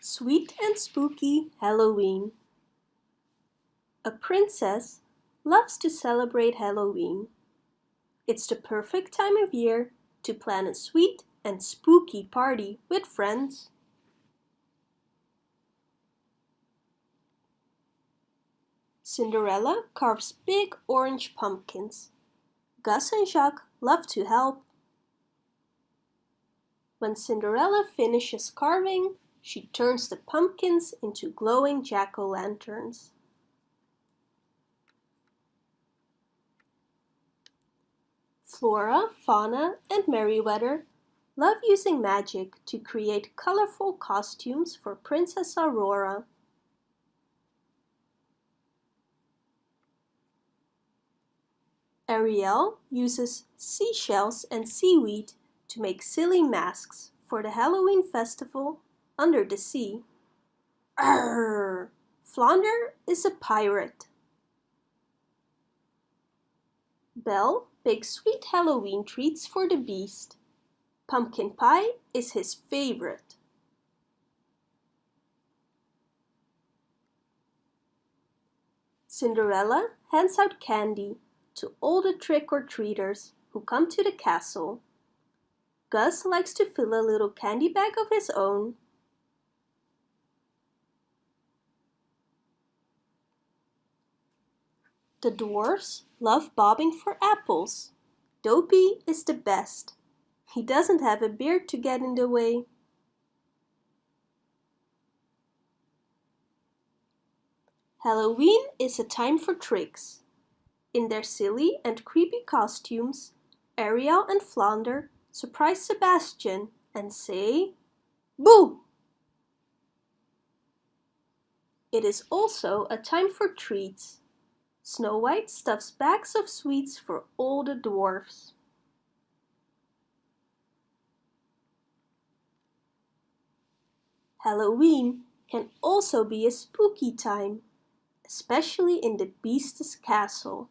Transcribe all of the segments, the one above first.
Sweet and spooky Halloween. A princess loves to celebrate Halloween. It's the perfect time of year to plan a sweet and spooky party with friends. Cinderella carves big orange pumpkins. Gus and Jaq love to help. When Cinderella finishes carving, she turns the pumpkins into glowing jack-o'-lanterns. Flora, Fauna and Merryweather love using magic to create colorful costumes for Princess Aurora. Ariel uses seashells and seaweed to make silly masks for the Halloween festival under the sea. Arr! Flounder is a pirate. Belle bakes sweet Halloween treats for the beast. Pumpkin pie is his favorite. Cinderella hands out candy to all the trick-or-treaters who come to the castle. Gus likes to fill a little candy bag of his own The dwarfs love bobbing for apples. Dopey is the best. He doesn't have a beard to get in the way. Halloween is a time for tricks. In their silly and creepy costumes, Ariel and Flounder surprise Sebastian and say, Boo! It is also a time for treats. Snow White stuffs bags of sweets for all the dwarfs. Halloween can also be a spooky time, especially in the Beast's castle.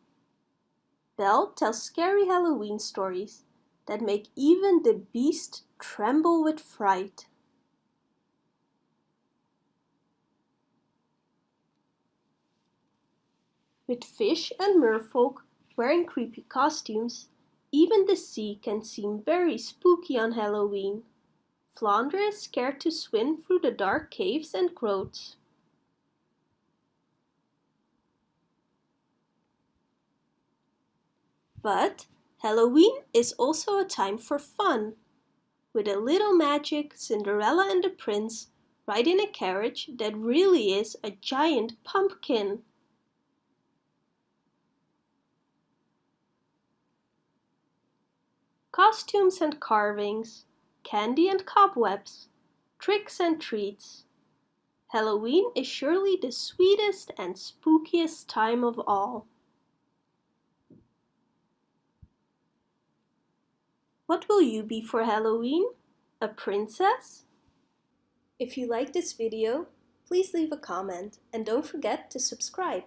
Belle tells scary Halloween stories that make even the Beast tremble with fright. With fish and merfolk wearing creepy costumes, even the sea can seem very spooky on Halloween. Flounder is scared to swim through the dark caves and groats. But Halloween is also a time for fun. With a little magic, Cinderella and the prince ride in a carriage that really is a giant pumpkin. Costumes and carvings, candy and cobwebs, tricks and treats. Halloween is surely the sweetest and spookiest time of all. What will you be for Halloween? A princess? If you like this video, please leave a comment and don't forget to subscribe.